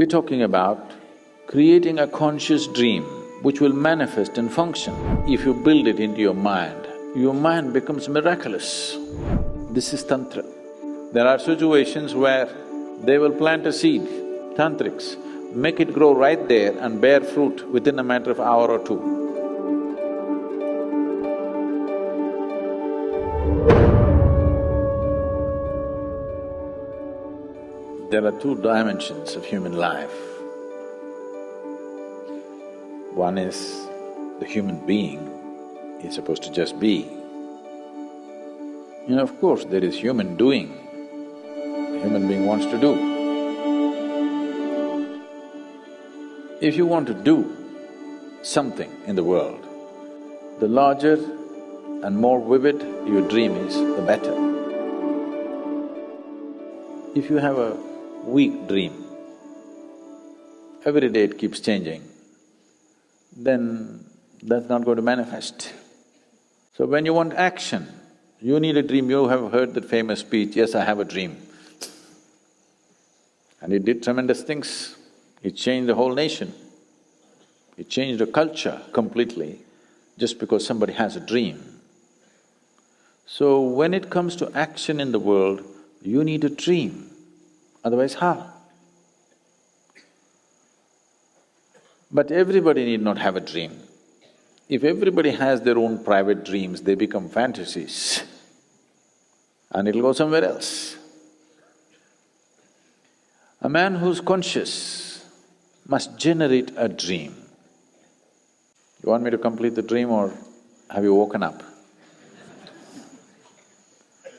We're talking about creating a conscious dream which will manifest and function. If you build it into your mind, your mind becomes miraculous. This is Tantra. There are situations where they will plant a seed, tantrics, make it grow right there and bear fruit within a matter of hour or two. There are two dimensions of human life. One is the human being is supposed to just be. And of course, there is human doing, the human being wants to do. If you want to do something in the world, the larger and more vivid your dream is, the better. If you have a weak dream, every day it keeps changing, then that's not going to manifest. So when you want action, you need a dream. You have heard that famous speech, yes, I have a dream. And it did tremendous things. It changed the whole nation. It changed the culture completely just because somebody has a dream. So when it comes to action in the world, you need a dream. Otherwise, how? But everybody need not have a dream. If everybody has their own private dreams, they become fantasies and it'll go somewhere else. A man who's conscious must generate a dream. You want me to complete the dream or have you woken up?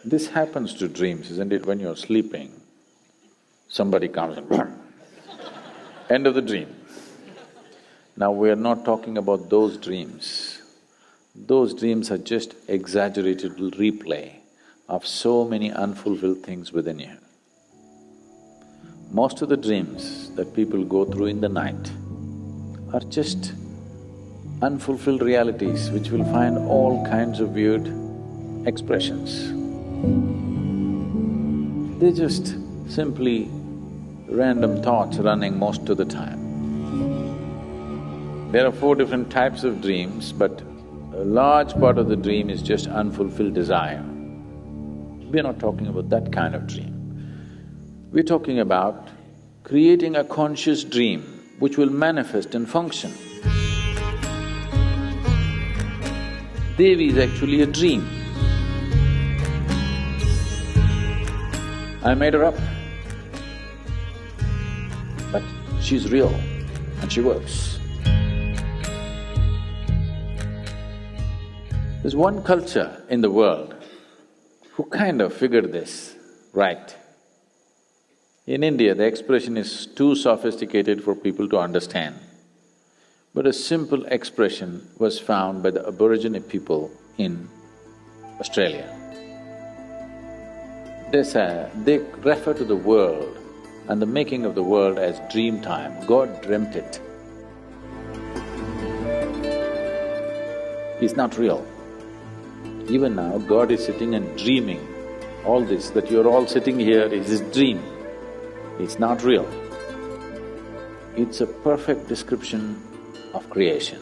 This happens to dreams, isn't it, when you're sleeping? Somebody comes and end of the dream. Now we are not talking about those dreams. Those dreams are just exaggerated replay of so many unfulfilled things within you. Most of the dreams that people go through in the night are just unfulfilled realities which will find all kinds of weird expressions. They just simply random thoughts running most of the time. There are four different types of dreams, but a large part of the dream is just unfulfilled desire. We're not talking about that kind of dream. We're talking about creating a conscious dream which will manifest and function. Devi is actually a dream. I made her up. She's real and she works. There's one culture in the world who kind of figured this right. In India, the expression is too sophisticated for people to understand. But a simple expression was found by the Aborigine people in Australia. They say… they refer to the world and the making of the world as dream time. God dreamt it. It's not real. Even now, God is sitting and dreaming all this, that you're all sitting here is his dream. It's not real. It's a perfect description of creation.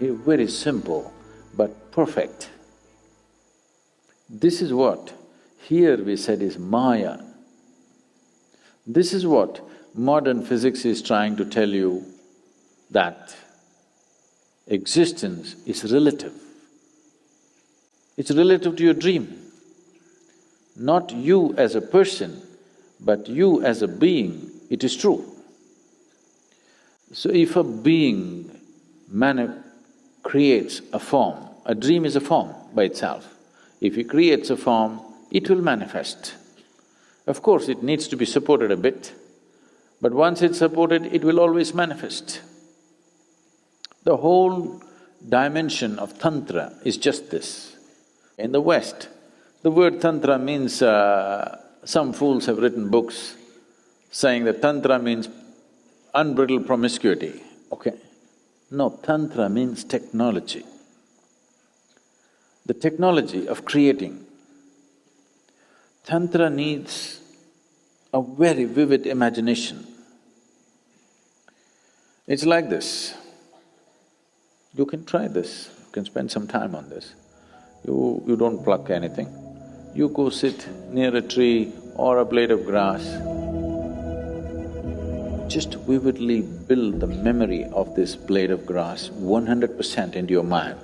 Very simple, but perfect. This is what here we said is Maya, this is what modern physics is trying to tell you that existence is relative. It's relative to your dream. Not you as a person, but you as a being, it is true. So if a being creates a form, a dream is a form by itself. If he creates a form, it will manifest. Of course, it needs to be supported a bit, but once it's supported, it will always manifest. The whole dimension of Tantra is just this. In the West, the word Tantra means… Uh, some fools have written books saying that Tantra means unbridled promiscuity, okay? No, Tantra means technology. The technology of creating Tantra needs a very vivid imagination. It's like this. You can try this, you can spend some time on this. You… you don't pluck anything. You go sit near a tree or a blade of grass, just vividly build the memory of this blade of grass one hundred percent into your mind.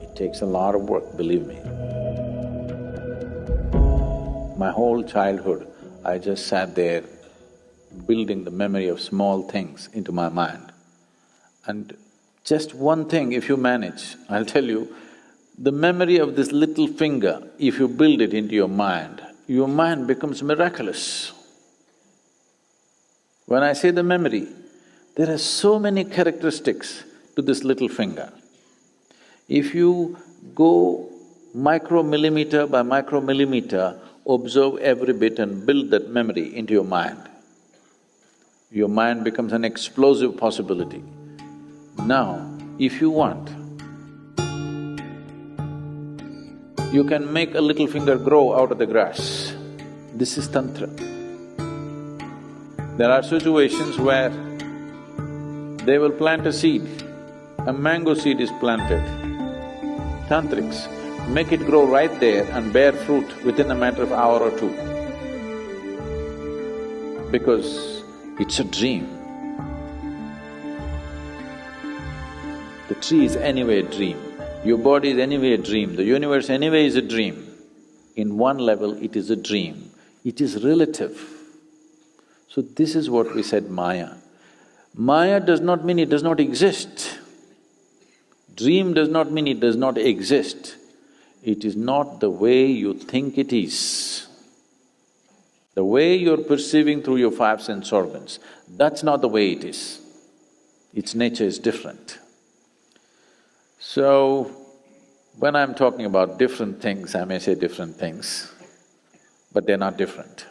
It takes a lot of work, believe me. My whole childhood, I just sat there building the memory of small things into my mind. And just one thing, if you manage, I'll tell you, the memory of this little finger, if you build it into your mind, your mind becomes miraculous. When I say the memory, there are so many characteristics to this little finger. If you go micromillimeter by micromillimeter, observe every bit and build that memory into your mind, your mind becomes an explosive possibility. Now, if you want, you can make a little finger grow out of the grass. This is Tantra. There are situations where they will plant a seed, a mango seed is planted. Tantrics make it grow right there and bear fruit within a matter of hour or two. Because it's a dream. The tree is anyway a dream, your body is anyway a dream, the universe anyway is a dream. In one level, it is a dream, it is relative. So this is what we said Maya. Maya does not mean it does not exist. Dream does not mean it does not exist. It is not the way you think it is. The way you're perceiving through your five sense organs, that's not the way it is. Its nature is different. So, when I'm talking about different things, I may say different things, but they're not different.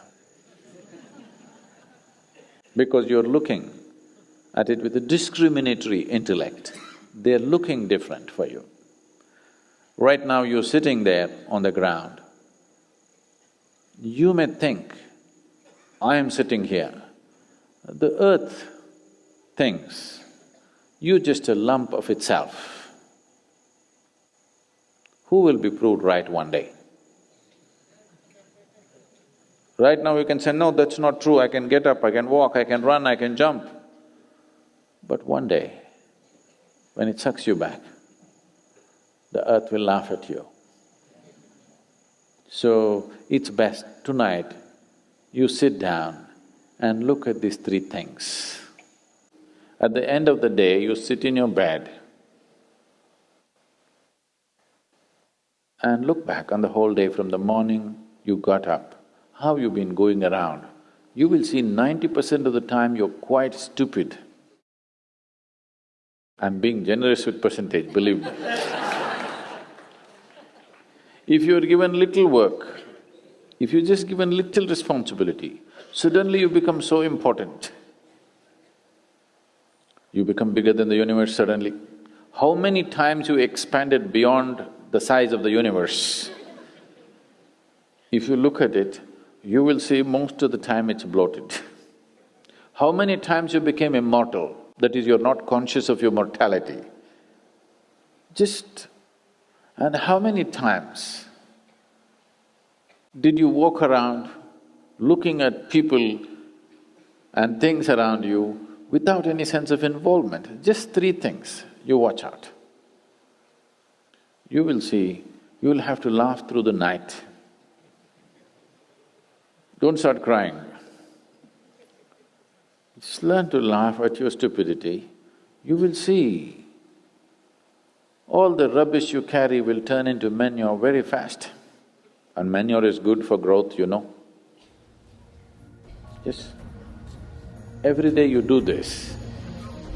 Because you're looking at it with a discriminatory intellect, they're looking different for you. Right now you're sitting there on the ground, you may think, I am sitting here, the earth thinks, you're just a lump of itself. Who will be proved right one day? Right now you can say, no, that's not true, I can get up, I can walk, I can run, I can jump. But one day, when it sucks you back, the earth will laugh at you. So, it's best tonight you sit down and look at these three things. At the end of the day, you sit in your bed and look back on the whole day from the morning you got up how you've been going around, you will see ninety percent of the time you're quite stupid. I'm being generous with percentage, believe me. if you're given little work, if you're just given little responsibility, suddenly you become so important. You become bigger than the universe suddenly. How many times you expanded beyond the size of the universe? If you look at it, you will see most of the time it's bloated. How many times you became immortal, that is, you're not conscious of your mortality? Just… and how many times did you walk around looking at people and things around you without any sense of involvement? Just three things you watch out. You will see, you will have to laugh through the night don't start crying. Just learn to laugh at your stupidity. You will see all the rubbish you carry will turn into manure very fast. And manure is good for growth, you know. Yes. Every day you do this,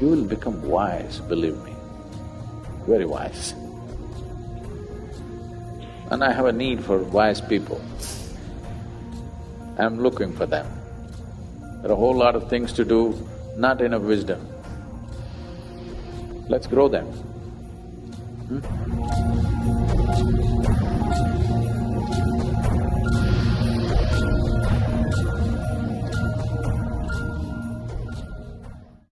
you will become wise, believe me, very wise. And I have a need for wise people. I'm looking for them. There are a whole lot of things to do, not enough wisdom. Let's grow them. 嗯？